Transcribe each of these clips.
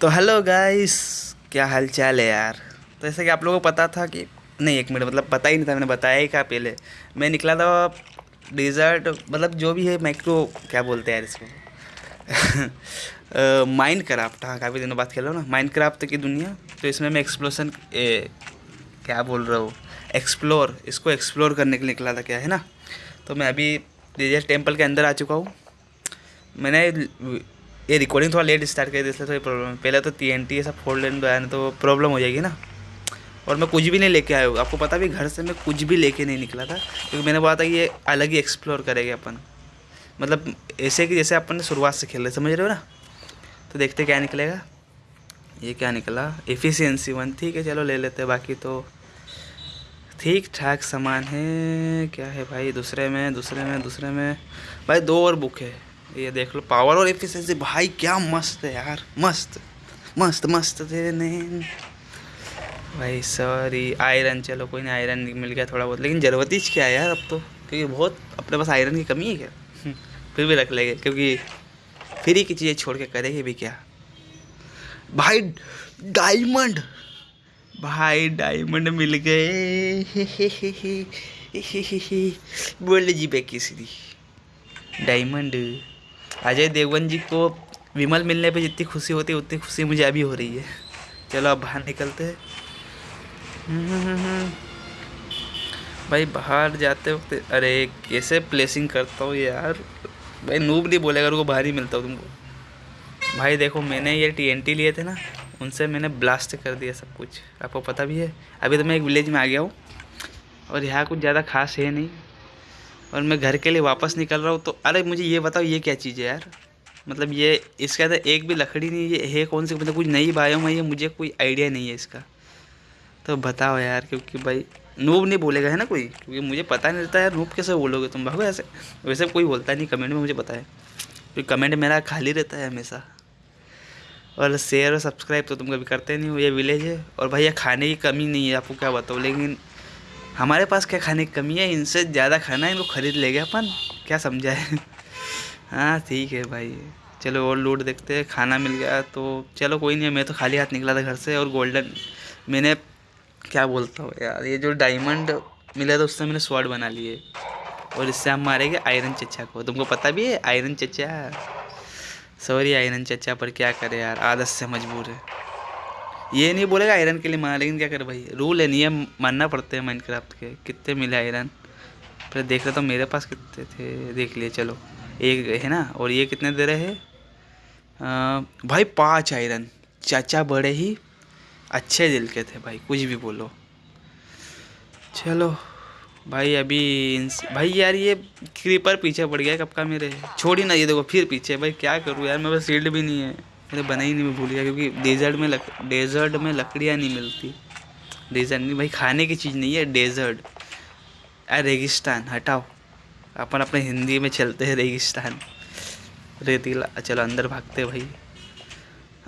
तो hello guys क्या हाल चाल है यार? तो जैसे कि आप लोगों को पता था कि, नहीं, एक मिनट मतलब पता ही नहीं था, मैंने बताया ही क्या पहले मैं निकला था डिज़र्ट मतलब जो भी है माइक्रो क्या बोलते हैं यार इसको? माइंड क्राफ्ट हाँ काफ़ी दिनों बाद खेला ना। माइंड क्राफ्ट की दुनिया तो इसमें मैं एक्सप्लोसन क्या बोल रहा हूँ? एक्सप्लोर इसको एक्सप्लोर करने के लिए निकला था क्या, है ना? तो मैं अभी डिजर्ट टेंपल के अंदर आ चुका हूँ। मैंने ये रिकॉर्डिंग थोड़ा लेट स्टार्ट कर इसलिए थोड़ी प्रॉब्लम पहले तो टी एन टी ऐसा फोल्ड लेन आया तो प्रॉब्लम हो जाएगी ना और मैं कुछ भी नहीं लेके आया हूँ आपको पता भी घर से मैं कुछ भी लेके नहीं निकला था क्योंकि मैंने बोला था कि ये अलग ही एक्सप्लोर करेंगे अपन मतलब ऐसे कि जैसे अपन ने शुरुआत से खेल रहे समझ रहे हो ना तो देखते क्या निकलेगा ये क्या निकला एफिशिएंसी वन ठीक है चलो ले लेते हैं बाकी तो ठीक ठाक सामान है क्या है भाई दूसरे में दूसरे में दूसरे में भाई दो और बुक है ये देख लो पावर और एफिशिएंसी भाई क्या मस्त है यार, मस्त मस्त मस्त थे भाई सॉरी आयरन चलो कोई नहीं आयरन मिल गया थोड़ा बहुत, लेकिन ज़रूरत ही क्या है यार अब तो क्योंकि बहुत अपने पास आयरन की कमी है क्या? फिर भी रख लेंगे, क्योंकि फ्री की चीज़ें छोड़ के करेंगे भी क्या? भाई डायमंड भाई डायमंड मिल गए। बोल जी बेकी सीधी डायमंड अजय देवगन जी को विमल मिलने पे जितनी खुशी होती है, उतनी खुशी मुझे अभी हो रही है। चलो अब बाहर निकलते हैं। भाई बाहर जाते वक्त, अरे कैसे प्लेसिंग करता हूँ यार? भाई नूब नहीं बोलेगा, रुको, बाहर ही मिलता हूँ तुमको। भाई देखो, मैंने ये टीएनटी लिए थे ना, उनसे मैंने ब्लास्ट कर दिया सब कुछ। आपको पता भी है? अभी तो मैं एक विलेज में आ गया हूँ, और यहाँ कुछ ज़्यादा खास है नहीं। और मैं घर के लिए वापस निकल रहा हूँ तो अरे मुझे ये बताओ, ये क्या चीज़ है यार? मतलब ये, इसके अंदर एक भी लकड़ी नहीं ये है कौन सी? मतलब कुछ नई बायोम में ये मुझे कोई आइडिया नहीं है इसका। तो बताओ यार, क्योंकि भाई, नूब नहीं बोलेगा, है ना कोई? क्योंकि मुझे पता नहीं रहता यार, नूब कैसे बोलोगे तुम? भागो ऐसे। वैसे कोई बोलता नहीं, कमेंट में मुझे पता है क्योंकि कमेंट मेरा खाली रहता है हमेशा। और शेयर और सब्सक्राइब तो तुम कभी करते नहीं हो, ये विलेज है। और भैया, खाने की कमी नहीं है, आपको क्या बताओ लेकिन हमारे पास क्या खाने की कमी है? इनसे ज़्यादा खाना है, इनको खरीद लेंगे अपन। क्या समझा है हाँ ठीक है भाई। चलो और लूट देखते हैं। खाना मिल गया तो चलो कोई नहीं मैं तो खाली हाथ निकला था घर से और गोल्डन मैंने क्या बोलता हूँ यार? ये जो डायमंड मिला था उससे मैंने स्वॉर्ड बना लिए। और इससे हम मारेंगे आयरन चचा को। तुमको पता भी है? आयरन चचा। सॉरी आयरन चचा पर क्या करे यार? आदत से मजबूर है। ये नहीं बोलेगा आयरन के लिए माना, लेकिन क्या करे भाई? रूल है, नियम मानना पड़ते हैं माइनक्राफ्ट के। कितने मिले आयरन? फिर देख रहे तो मेरे पास कितने थे? देख लिए, चलो। एक है ना? और ये कितने दे रहे हैं? भाई पाँच आयरन। चाचा बड़े ही अच्छे दिल के थे भाई, कुछ भी बोलो। चलो। भाई अभी भाई यार ये क्रीपर पीछे पड़ गया कब का मेरे? छोड़ी ना, ये देखो, फिर पीछे। भाई क्या करूँ यार, मेरे पास शील्ड भी नहीं है। मैंने बना ही नहीं, मैं भूल गया, क्योंकि डेजर्ट में लक डेजर्ट में लकड़ियाँ नहीं मिलती। डेजर्ट नहीं, भाई, खाने की चीज़ नहीं है डेजर्ट अरे, रेगिस्तान, हटाओ। अपन अपने हिंदी में चलते हैं, रेगिस्तान। रेतीला, चलो, अंदर भागते भाई।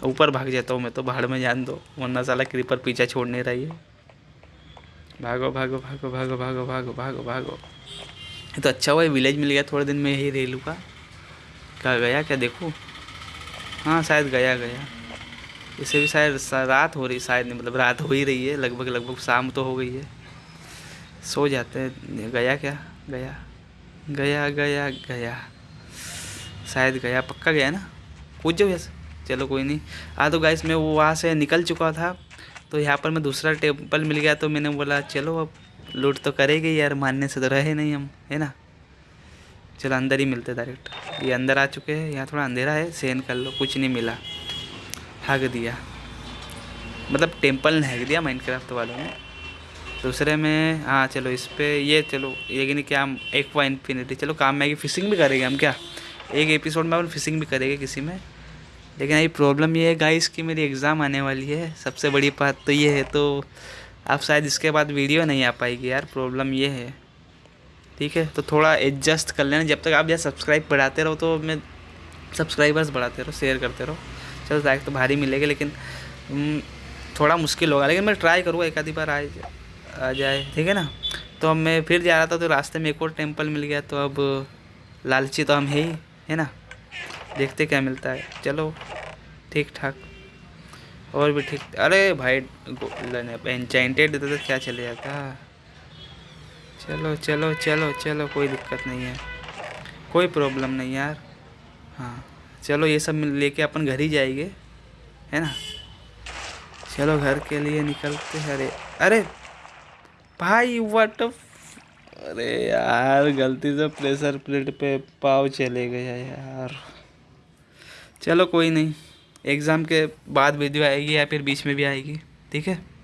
ऊपर भाग जाता हूँ मैं तो बाहर में जान दो, वरना साला क्रीपर पीछा छोड़ नहीं रही है। भागो भागो भागो भागो भागो भागो भागो भागो। तो अच्छा हुआ विलेज मिल गया थोड़े दिन में यही रेलू का। क्या गया, क्या देखो? हाँ शायद गया गया। इसे भी शायद रात हो रही, शायद नहीं मतलब रात हो ही रही है, लगभग लगभग शाम तो हो गई है। सो जाते हैं, गया क्या? गया। गया गया गया। शायद गया, पक्का गया ना? पूछ जाओ वैसे चलो, कोई नहीं। हाँ तो गाइस मैं वो वहाँ से निकल चुका था तो यहाँ पर मैं दूसरा टेंपल मिल गया तो मैंने बोला, चलो अब, लूट तो करेगी यार, मानने से तो रहे नहीं हम, है ना? चलो अंदर ही मिलते डायरेक्ट ये अंदर आ चुके हैं, यहाँ थोड़ा अंधेरा है सेन कर लो, कुछ नहीं मिला. हक दिया. मतलब टेंपल ने हक दिया माइनक्राफ्ट वालों ने. दूसरे में हाँ चलो इस पर ये चलो, ये कि नहीं क्या हम एक पॉइंट इन्फिनिटी चलो काम में आएगी फिशिंग भी करेंगे हम क्या? एक एपिसोड में अपन फिशिंग भी करेंगे किसी में. लेकिन अभी प्रॉब्लम ये है गाइस कि मेरी एग्ज़ाम आने वाली है. सबसे बड़ी बात तो ये है तो आप शायद इसके बाद वीडियो नहीं आ पाएगी यार प्रॉब्लम ये है. ठीक है? तो थोड़ा एडजस्ट कर लेना। जब तक आप यार सब्सक्राइब बढ़ाते रहो तो मैं सब्सक्राइबर्स बढ़ाते रहो शेयर करते रहो। चलो लाइक तो भारी मिलेगी, लेकिन थोड़ा मुश्किल होगा। लेकिन मैं ट्राई करूँगा, एक आधी बार आए आ जाए, ठीक है ना? तो अब मैं फिर जा रहा था तो रास्ते में एक और टेंपल मिल गया तो अब लालची तो हम है ही, है ना? देखते क्या मिलता है। चलो, ठीक ठाक। और भी ठीक, अरे भाई एंचेंटेड देते तो क्या चले जाता? चलो चलो चलो चलो, कोई दिक्कत नहीं है। कोई प्रॉब्लम नहीं यार। हाँ चलो, ये सब लेके अपन घर ही जाएँगे, है ना? चलो, घर के लिए निकलते हैं। अरे अरे, भाई वट अरे यार, गलती से प्रेशर प्लेट पे पाव चले गया यार। चलो, कोई नहीं। एग्ज़ाम के बाद वीडियो आएगी या फिर बीच में भी आएगी, ठीक है?